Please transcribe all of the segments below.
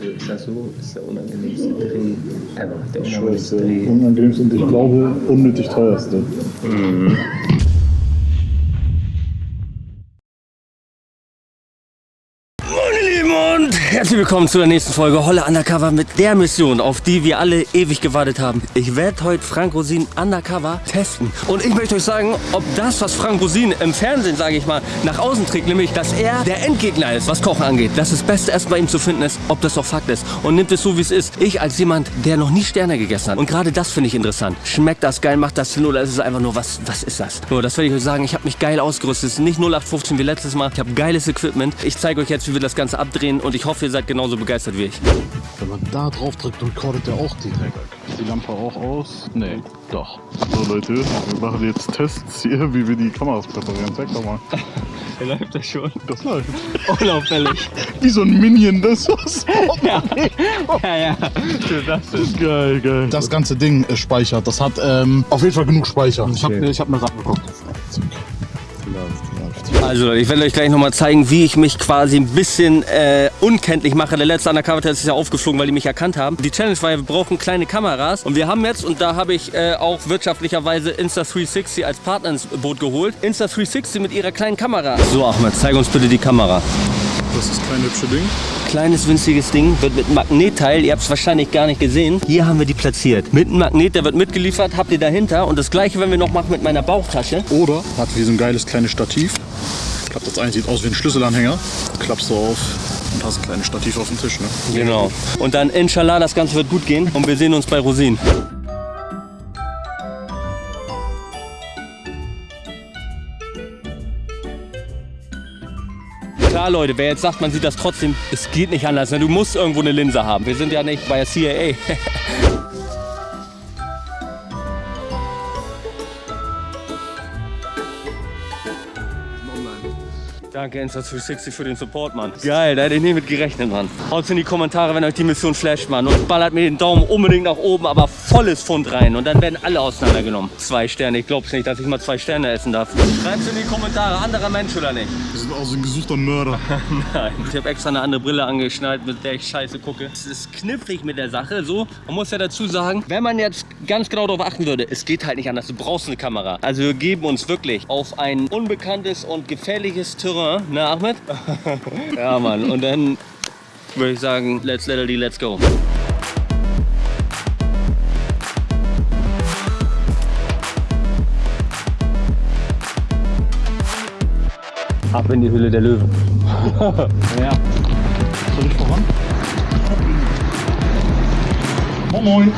Also ist das so, ist der unangenehmste Dreh ever. Der unangenehmste. Dreh. Unangenehmste und ich glaube unnötig teuerste. Meine herzlich willkommen zu der nächsten Folge Holle Undercover mit der Mission, auf die wir alle ewig gewartet haben. Ich werde heute Frank Rosin Undercover testen. Und ich möchte euch sagen, ob das, was Frank Rosin im Fernsehen, sage ich mal, nach außen trägt, nämlich, dass er der Endgegner ist, was Kochen angeht, dass das Beste erst bei ihm zu finden ist, ob das auch Fakt ist. Und nimmt es so, wie es ist. Ich als jemand, der noch nie Sterne gegessen hat. Und gerade das finde ich interessant. Schmeckt das geil, macht das Sinn oder ist es einfach nur, was, was ist das? Nur, das werde ich euch sagen. Ich habe mich geil ausgerüstet. Es ist nicht 0815 wie letztes Mal. Ich habe geiles Equipment. Ich zeige euch jetzt, wie wir das Ganze abdrehen und ich hoffe, ihr seid genauso begeistert wie ich. Wenn man da drauf drückt, recordet der auch direkt. Ist die Lampe auch aus? Nee, doch. So Leute, wir machen jetzt Tests hier, wie wir die Kameras präparieren. Zeig doch mal. Läuft das schon? Das läuft. Unauffällig. Wie so ein Minion, das was. ja, ja, ja. Das ist Geil, geil. Das ganze Ding ist speichert. Das hat ähm, auf jeden Fall genug Speicher. Ich habe ich hab mir das angeguckt. Also Leute, ich werde euch gleich nochmal zeigen, wie ich mich quasi ein bisschen äh, unkenntlich mache. Der letzte Undercover-Test ist ja aufgeflogen, weil die mich erkannt haben. Die Challenge war ja, wir brauchen kleine Kameras. Und wir haben jetzt, und da habe ich äh, auch wirtschaftlicherweise Insta360 als Partner ins Boot geholt. Insta360 mit ihrer kleinen Kamera. So Ahmed, zeig uns bitte die Kamera. Das ist das kleine hübsche Ding. Kleines winziges Ding, wird mit einem Magnetteil, ihr habt es wahrscheinlich gar nicht gesehen. Hier haben wir die platziert. Mit einem Magnet, der wird mitgeliefert, habt ihr dahinter. Und das gleiche werden wir noch machen mit meiner Bauchtasche. Oder hat wie so ein geiles kleines Stativ. Klappt das ein, sieht aus wie ein Schlüsselanhänger. Klappst du auf und hast ein kleines Stativ auf dem Tisch. Ne? Genau. Und dann inshallah, das Ganze wird gut gehen und wir sehen uns bei Rosin. Leute, wer jetzt sagt, man sieht das trotzdem, es geht nicht anders. Ne? Du musst irgendwo eine Linse haben. Wir sind ja nicht bei der CIA. Danke Insta360 für den Support, Mann. Geil, da hätte ich nicht mit gerechnet, Mann. Haut's in die Kommentare, wenn euch die Mission flasht, Mann. Und ballert mir den Daumen unbedingt nach oben, aber volles Pfund rein. Und dann werden alle auseinandergenommen. Zwei Sterne. Ich glaub's nicht, dass ich mal zwei Sterne essen darf. Schreibt's in die Kommentare, anderer Mensch oder nicht? Wir sind auch so ein gesuchter Mörder. Nein. Ich habe extra eine andere Brille angeschnallt, mit der ich scheiße gucke. Es ist knifflig mit der Sache. So, man muss ja dazu sagen, wenn man jetzt ganz genau darauf achten würde, es geht halt nicht anders. Du brauchst eine Kamera. Also wir geben uns wirklich auf ein unbekanntes und gefährliches Terrain. Ne, Ahmed? ja, Mann. Und dann würde ich sagen, let's literally, let's go. Ab in die Hülle der Löwen. ja. Soll ich voran? Moin Moin.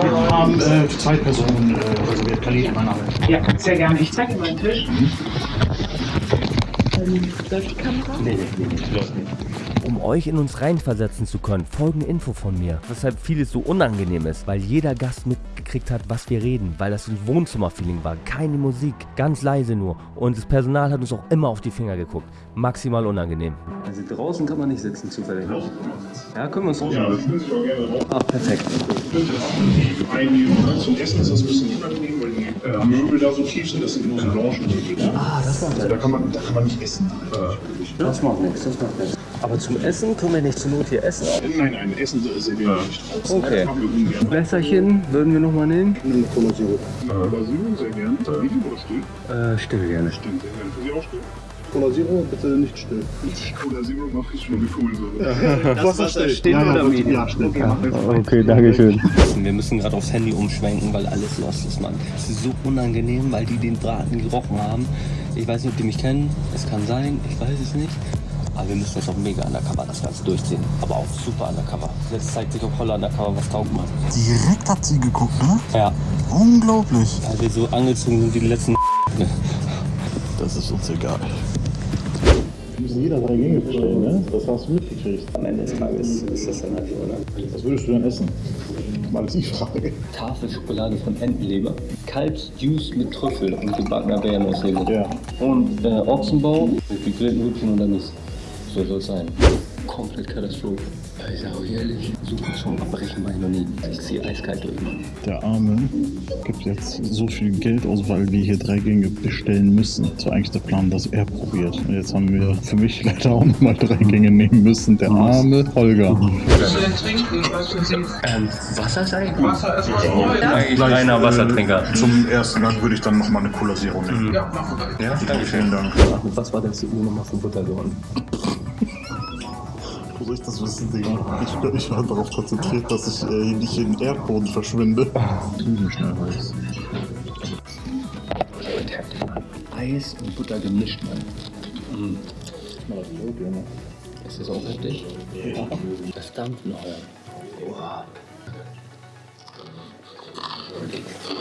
Wir haben äh, zwei Personen äh, reserviert. Khalid, mein Name. Ja, sehr gerne. Ich zeige Ihnen meinen Tisch. Ähm, läuft die Kamera? Nee, nee, nee, läuft nicht. Um euch in uns reinversetzen zu können, folgende Info von mir. Weshalb vieles so unangenehm ist, weil jeder Gast mitgekriegt hat, was wir reden, weil das ein Wohnzimmerfeeling war. Keine Musik, ganz leise nur. Und das Personal hat uns auch immer auf die Finger geguckt. Maximal unangenehm. Also draußen kann man nicht sitzen, zufällig. Ja, können wir uns Ja, das Sie auch gerne drauf. Ach, perfekt. einnehmen. Zum Essen ist das ein bisschen unangenehm, weil die äh, Möbel da so tief sind. Das sind nur so Lounge-Möbel. Ah, das war also da kann man Da kann man nicht essen. Äh, Das macht nichts, das macht nichts. Aber zum Essen können wir nicht zur Not hier essen. nein, nein, Essen servieren wir nicht. Okay. Das machen wir ungern. Wässerchen würden wir nochmal nehmen. Eine Cola Zero. Cola Zero, sehr gerne. Medium oder still? Äh, still gerne. Stimmt, sehr gerne. Für Sie auch still? Cola Zero, bitte nicht still. Cola Zero mache ich schon wie Kohlensäure. Wasser still. still ja, oder ja, medium? Ja, still. Okay, danke schön. Wir müssen gerade aufs Handy umschwenken, weil alles lost ist, Mann. Es ist so unangenehm, weil die den Braten gerochen haben. Ich weiß nicht, ob die mich kennen. Es kann sein, ich weiß es nicht. Aber wir müssen jetzt auch mega undercover das Ganze durchziehen. Aber auch super undercover. Jetzt zeigt sich auf Holler undercover, was taugt man. Direkt hat sie geguckt, ne? Ja, Unglaublich. weil wir so angezogen sind wie die letzten Das ist uns egal. Wir müssen jeder drei Gänge bestellen, ne? Das hast du mitgekriegt. Am Ende des Tages ist das dann halt so, oder? Was würdest du denn essen? Mal die Frage. Tafel Schokolade von Entenleber, Kalbsjuice mit Trüffel und gebackener Bärenaushebe. Ja. Und äh, Ochsenbau mit gegrillten Hühnchen und dann ist. So soll es sein. Komplett Katastrophe. Ich sage euch ehrlich, so zum Abbrechen war ich noch nie. Ich ziehe eiskalt durch. Der Arme gibt jetzt so viel Geld aus, weil wir hier drei Gänge bestellen müssen. Das war eigentlich der Plan, dass er probiert. Und jetzt haben wir für mich leider auch nochmal drei Gänge nehmen müssen. Der arme Holger. Was du denn trinken? Ähm, Wasser sei? Wasser ist was Neues. Eigentlich reiner Wassertrinker. Zum ersten Gang würde ich dann nochmal eine Cola Zero nehmen. Ja, mach mal. Ja, danke Vielen Dank. Was war das Uhr nochmal für Butter geworden? Ich das wissen, Digga? Ich, ich war darauf konzentriert, dass ich äh, nicht im Erdboden verschwinde. Drüben schnell weiß. Eis und Butter gemischt, Mann. Das ist auch heftig. Ja. Das dampft noch. Boah.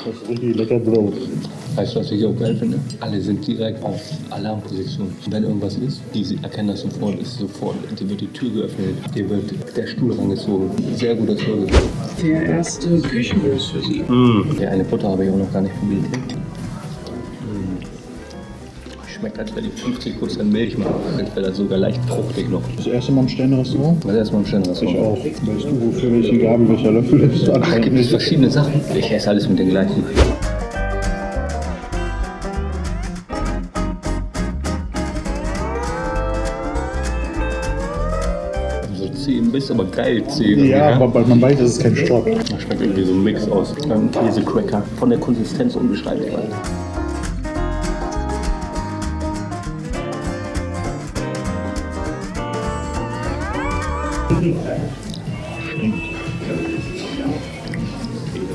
Das ist richtig lecker Brot. Weißt du, was ich auch geil finde? Alle sind direkt auf Alarmposition. Wenn irgendwas ist, die erkennen das sofort, ist sofort, dir wird die Tür geöffnet, dir wird der Stuhl rangezogen. Sehr guter Service. Der erste Küchenbus für Sie. Ja, eine Butter habe ich auch noch gar nicht probiert. Mm. Schmeckt, als wäre die 50% Milch mal. Als wäre das sogar leicht fruchtig noch. Das erste Mal im Sternrestaurant? Das ist erstmal ein schönes Ich auch. Weißt du, wofür welchen Gabel, welcher Löffel ist? Ach, gibt es verschiedene Sachen? Ich esse alles mit den gleichen. Bisschen, aber geil zäh. Ja, aber man weiß, es ist kein Stock. Das schmeckt irgendwie so ein Mix aus. Ein Käsecracker. Von der Konsistenz unbeschreiblich.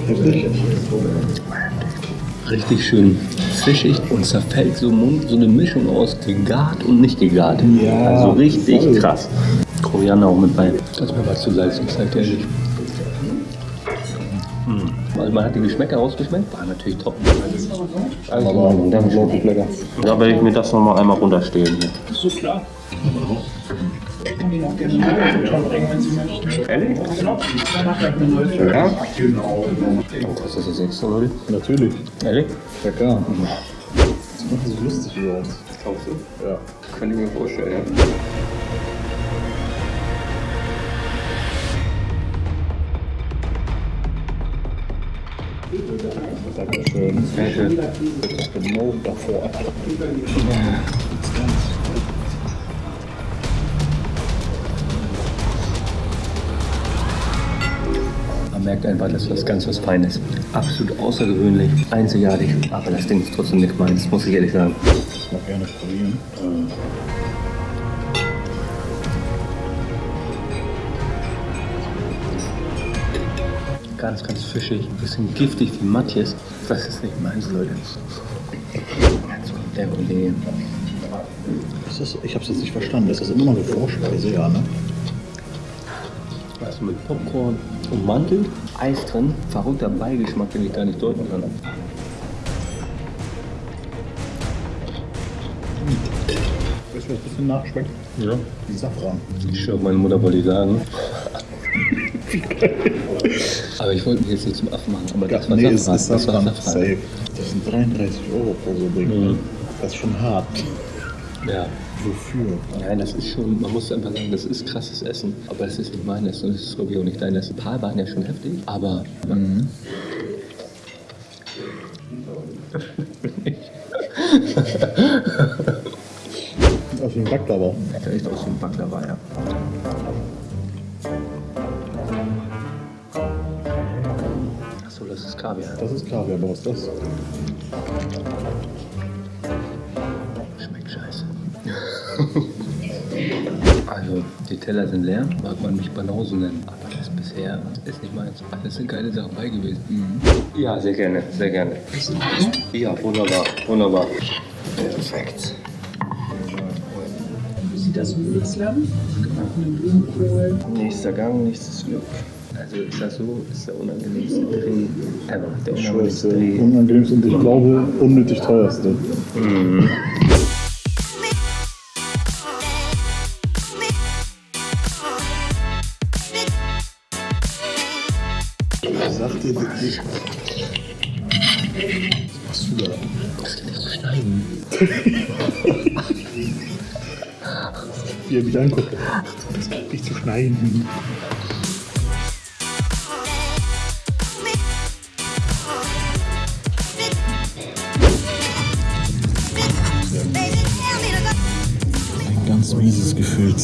Heftig. Richtig schön fischig und zerfällt so im Mund. So eine Mischung aus gegart und nicht gegart. Ja, Also richtig voll. krass. Koriander auch mit bei. Das mir was zu salzig, sag dir ehrlich. Also man hat die Geschmäcker rausgeschmeckt, war natürlich top. Also, aber das ist wirklich lecker. Da werde ich mir das nochmal einmal runterstehen. Hier. So klar. Ich kann Ihnen auch gerne eine neue bringen, wenn Sie möchten. Ehrlich? Ja? Oh, kostet das extra, Leute? Natürlich. Ehrlich? Ja, klar. Das macht so lustig überhaupt. Glaubst du? Ja. Könnte ich mir vorstellen, ja. Dankeschön. Danke. Das ist genau davor. Man merkt einfach, das ist was ganz was Feines. Absolut außergewöhnlich, einzigartig. Aber das Ding ist trotzdem nicht meins, muss ich ehrlich sagen. Ich mag gerne probieren. Ganz, ganz fischig, ein bisschen giftig wie Matthias. Das ist nicht meins, Leute. Jetzt kommt der Kollege. Ist das, ich habe es jetzt nicht verstanden. Ist das immer noch eine Vorspeise? Ja, ne? Also mit Popcorn ummantelt, Eis drin, verrückter Beigeschmack, den ich gar nicht deuten kann. Weißt du, was ein bisschen nachschmeckt? Ja. Die Safran. Ich schwöre, meine Mutter wollte ich sagen. aber ich wollte mich jetzt nicht zum Affen machen. Aber das war nee, Safran. ist Das Safran. Safran. Safe. Das sind 33 Euro pro so Ding. Mhm. Das ist schon hart. Ja. Wofür? Nein, das ist schon, man muss einfach sagen, das ist krasses Essen. Aber es ist nicht meines und es ist glaube ich auch nicht deines. Ein paar waren ja schon heftig, aber. Aus dem Baklava. Sieht echt aus wie ein Baklava, ja. Kaviar. Das ist Kaviar, ist das? Schmeckt scheiße. also, die Teller sind leer, mag man mich Banause nennen. Aber das bisher ist nicht meins. Es sind geile Sachen bei gewesen. Ja, sehr gerne, sehr gerne. Ja, wunderbar, wunderbar. Perfekt. Wie sieht das? Gebackene Blumenkohl. Nächster Gang, nächstes Glück. Also ist das so, ist der unangenehmste Dreh ever. Der Ich unangenehmste. Dreh. Unangenehmste und ich glaube unnötig teuerste. Ich sag dir wirklich. Was machst du da? Das geht nicht zu schneiden. wie er mich anguckt. Das ist nicht zu schneiden.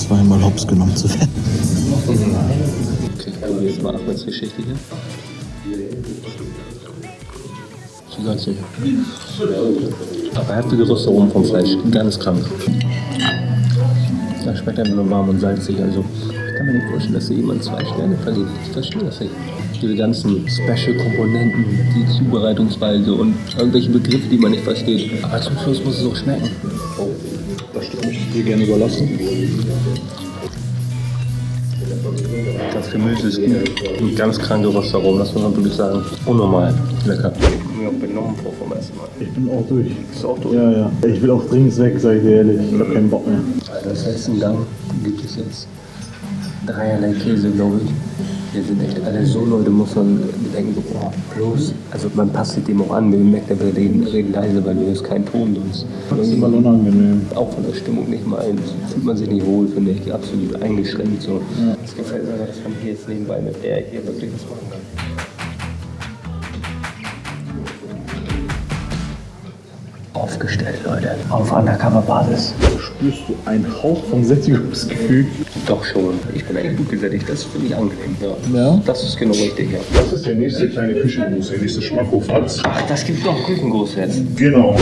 Zweimal hops genommen zu werden. Okay, ich probiere jetzt mal Ahmeds Geschichte hier. Zu salzig. Aber heftige Rösterung vom Fleisch. Ganz krank. Das schmeckt einfach nur warm und salzig. Also ich kann mir nicht vorstellen, dass hier jemand zwei Sterne vergibt. Ich verstehe das nicht. Diese ganzen Special-Komponenten, die Zubereitungsweise und irgendwelche Begriffe, die man nicht versteht. Aber zum Schluss muss es auch schmecken. Dir gerne überlassen. Das Gemüse ist. Ein ganz kranke Röstaromen, das muss man wirklich sagen. Unnormal lecker. Ich mir auch benommen vor vom ersten Mal. Ich bin auch durch. Ist auch durch. Ja, ja. Ich will auch dringend weg, sag ich dir ehrlich. Ich hab keinen Bock mehr. Das heißt, im Gang gibt es jetzt dreierlei Käse, glaube ich. Hier sind echt alle so Leute, muss man bedenken, so, boah, bloß. Also man passt sich dem auch an, wir merken, wir reden, reden leise, weil du hörst keinen Ton sonst. Das ist immer unangenehm. Auch von der Stimmung nicht mal ein. Fühlt man sich nicht wohl, finde ich, absolut eingeschränkt. So. Es gefällt mir, dass man hier jetzt nebenbei mit der hier wirklich was machen kann. Aufgestellt, Leute. Auf Undercover-Basis. Spürst du einen Hauch von Sättigungsgefühl? Doch schon. Ich bin eigentlich gut gesättigt. Das finde ich angenehm. Ja. Ja? Das ist genau richtig, ja. Das ist der nächste kleine Küchengruß, der nächste Schmackhofatz. Ach, das gibt doch Küchengroß jetzt. Genau.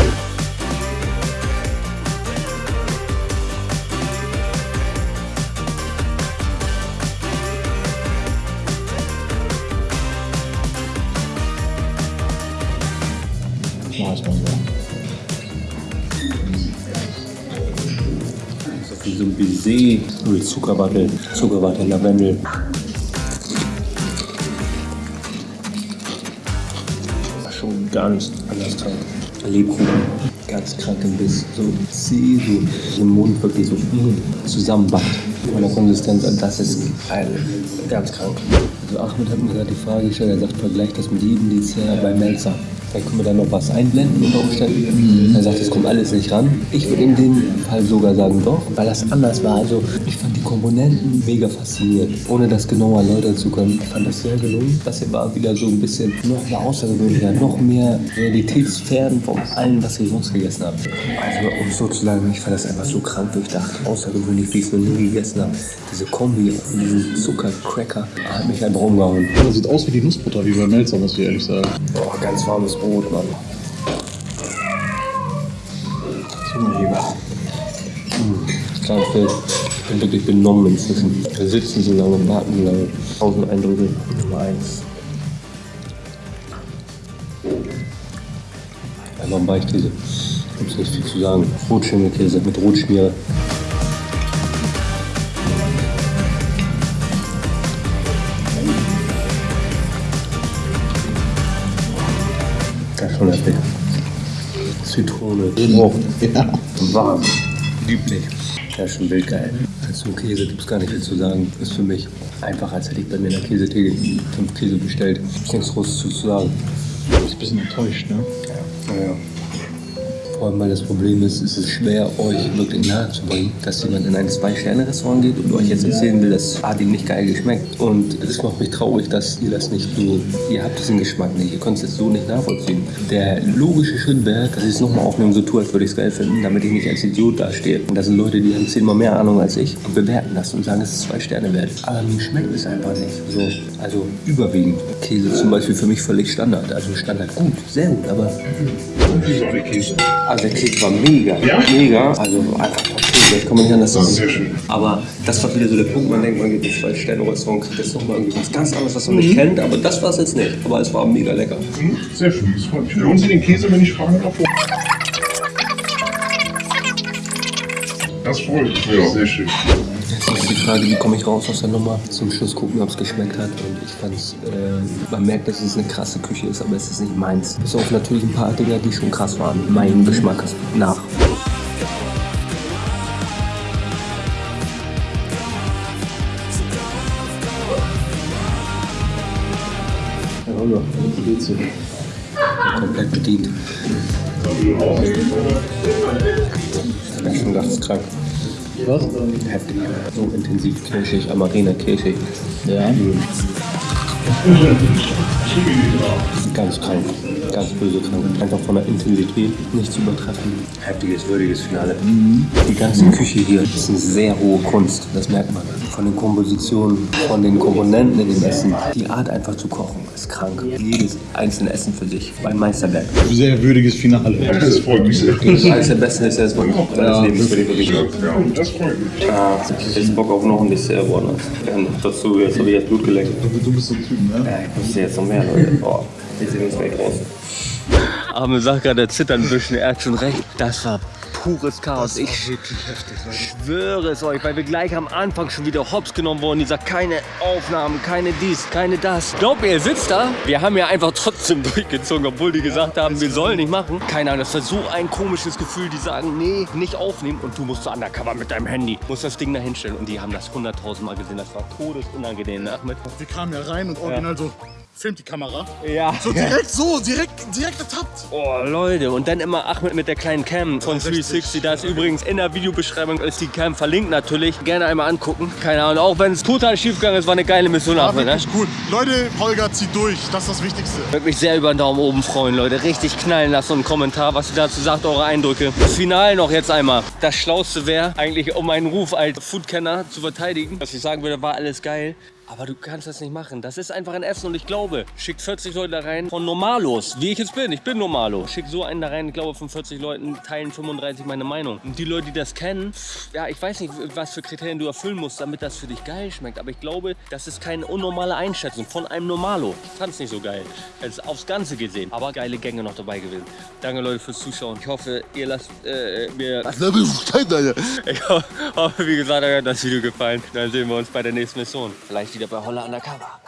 Wie so ein Baiser mit Zuckerwatte, Zuckerwatte, Lavendel. Schon ganz anders krank. Lebkuchen, ganz krank im Biss. So zäh, so im Mund wirklich so mm, zusammenbackt. Von der Konsistenz, und das ist ein, ganz krank. Also Ahmed hat mir gerade die Frage gestellt, er sagt, vergleich das mit jedem Dessert bei Melzer. Vielleicht können wir da noch was einblenden unter Umständen. Er sagt, es kommt alles nicht ran. Ich würde in dem Fall sogar sagen, doch, weil das anders war. Also ich fand die Komponenten mega faszinierend. Ohne das genauer erläutern zu können, ich fand das sehr gelungen. Das hier war wieder so ein bisschen noch mehr außergewöhnlicher, noch mehr realitätsfern von allem, was ich sonst gegessen habe. Also um so zu sagen, ich fand das einfach so krank durchdacht, außergewöhnlich, wie ich es noch nie gegessen habe. Diese Kombi von diesem Zuckercracker hat mich einfach umgehauen. Das sieht aus wie die Nussbutter, wie bei Melzer, muss ich ehrlich sagen. Boah, ganz warmes Mann. Zungenheber. Krank Film. Ich bin wirklich benommen inzwischen. Wir sitzen so lange und warten so lange. Tausend Eindrücke. Nummer eins. Einfach ein Weichkäse. Gibt's nicht viel zu sagen. Rotschimmelkäse mit Rotschmiere. Heftig. Zitrone. Oh, Ja. warm. Lieblich. Ja, schon wild geil. Als nur Käse gibt es gar nicht viel zu sagen. Ist für mich einfach, als hätte ich bei mir in der Käsetheke fünf Käse bestellt. Ist nichts Großes zu sagen. Du bist ein bisschen enttäuscht, ne? Naja. Vor allem, weil das Problem ist, es ist schwer, euch wirklich nahezubringen, dass jemand in ein Zwei-Sterne-Restaurant geht und euch jetzt erzählen will, das hat ihm nicht geil geschmeckt. Und es macht mich traurig, dass ihr das nicht so, ihr habt diesen Geschmack nicht, ihr könnt es jetzt so nicht nachvollziehen. Der logische Schritt wäre, dass ich es nochmal aufnehme, so tue, als würde ich es geil finden, damit ich nicht als Idiot dastehe. Und das sind Leute, die haben zehnmal mehr Ahnung als ich und bewerten das und sagen, es ist zwei Sterne wert. Aber mir schmeckt es einfach nicht. So, also überwiegend. Käse zum Beispiel für mich völlig Standard. Also Standard gut, sehr gut, aber eine Käse. Also der Käse war mega. Ja? Mega. Also einfach Käse, ich man nicht anders sagen. Sehr schön. Aber das war wieder so der Punkt, man denkt, man geht ins zwei Sterne Restaurant, kriegt jetzt nochmal irgendwie was ganz anderes, was man nicht kennt, aber das war es jetzt nicht. Aber es war mega lecker. Hm, Sehr schön, das freut mich. Hören Sie den Käse, wenn ich fragen darf? Das freut mich. Ja, sehr schön. Ist die Frage, wie komme ich raus aus der Nummer? Zum Schluss gucken, ob es geschmeckt hat. Und ich fand es, äh, man merkt, dass es eine krasse Küche ist, aber es ist nicht meins. Bis auf natürlich ein paar Dinger, die schon krass waren. Mein Geschmack ist nach. Ja, Holger, wie geht's dir? komplett bedient. Ich bin schon ganz krank. Was? Heftig. So intensiv kirschig, Amarena kirschig. Ja. Ganz krank. Ganz böse krank. Einfach von der Intensität nicht zu übertreffen. Heftiges, würdiges Finale. Die ganze Küche hier ist eine sehr hohe Kunst. Das merkt man. Von den Kompositionen, von den Komponenten in dem Essen. Die Art einfach zu kochen ist krank. Jedes einzelne Essen für sich. Ein Meisterwerk. Sehr würdiges Finale. Das freut mich sehr. Das ist eines der besten Desserts meines Ja, Lebens, würde ich wirklich sagen. Ja, das freut mich. Ah, ich hab Bock auf noch ein Dessert, Warner. Dazu, jetzt habe ich jetzt Blut geleckt. Du bist so ne? Ja, ich wusste jetzt noch mehr, Leute. Boah, die sind jetzt gleich raus. Arme sagt gerade, der zittert ein bisschen, er hat schon recht. Das war pures Chaos. ich schwöre es euch, weil wir gleich am Anfang schon wieder hops genommen wurden. Die sagt, keine Aufnahmen, keine dies, keine das. Glaubt mir, ihr sitzt da. Wir haben ja einfach trotzdem durchgezogen, obwohl die gesagt haben, wir sollen nicht machen. Keine Ahnung, das war so ein komisches Gefühl. Die sagen, nee, nicht aufnehmen und du musst so undercover mit deinem Handy. Musst das Ding da hinstellen. Und die haben das hunderttausend Mal gesehen. Das war todesunangenehm, ne, Ahmed. Wir kamen ja rein und original so, filmt die Kamera. Ja. So direkt so, direkt, direkt ertappt. Oh, Leute. Und dann immer Ahmed mit der kleinen Cam von 360. Da ist übrigens in der Videobeschreibung ist die Cam verlinkt natürlich. Gerne einmal angucken. Keine Ahnung. Auch wenn es total schief gegangen ist, war eine geile Mission, War Ahmed. Ne? cool. Leute, Holger zieht durch. Das ist das Wichtigste. Wirklich sehr über den Daumen oben freuen, Leute. Richtig knallen lassen und einen Kommentar, was ihr dazu sagt, eure Eindrücke. Das Finale noch jetzt einmal. Das Schlauste wäre eigentlich, um meinen Ruf als Foodkenner zu verteidigen, dass ich sagen würde, war alles geil. Aber du kannst das nicht machen. Das ist einfach ein Essen und ich glaube, schickt 40 Leute da rein von Normalos, wie ich jetzt bin. Ich bin Normalo. Schickt so einen da rein, ich glaube von 40 Leuten teilen 35 meine Meinung. Und die Leute, die das kennen, ja, ich weiß nicht, was für Kriterien du erfüllen musst, damit das für dich geil schmeckt. Aber ich glaube, das ist keine unnormale Einschätzung von einem Normalo. Ich fand es nicht so geil. Jetzt aufs Ganze gesehen. Aber geile Gänge noch dabei gewesen. Danke Leute fürs Zuschauen. Ich hoffe, ihr lasst äh, mir... Ich ho- hoffe, wie gesagt, euch hat das Video gefallen. Dann sehen wir uns bei der nächsten Mission. Vielleicht wieder bei Holla Undercover.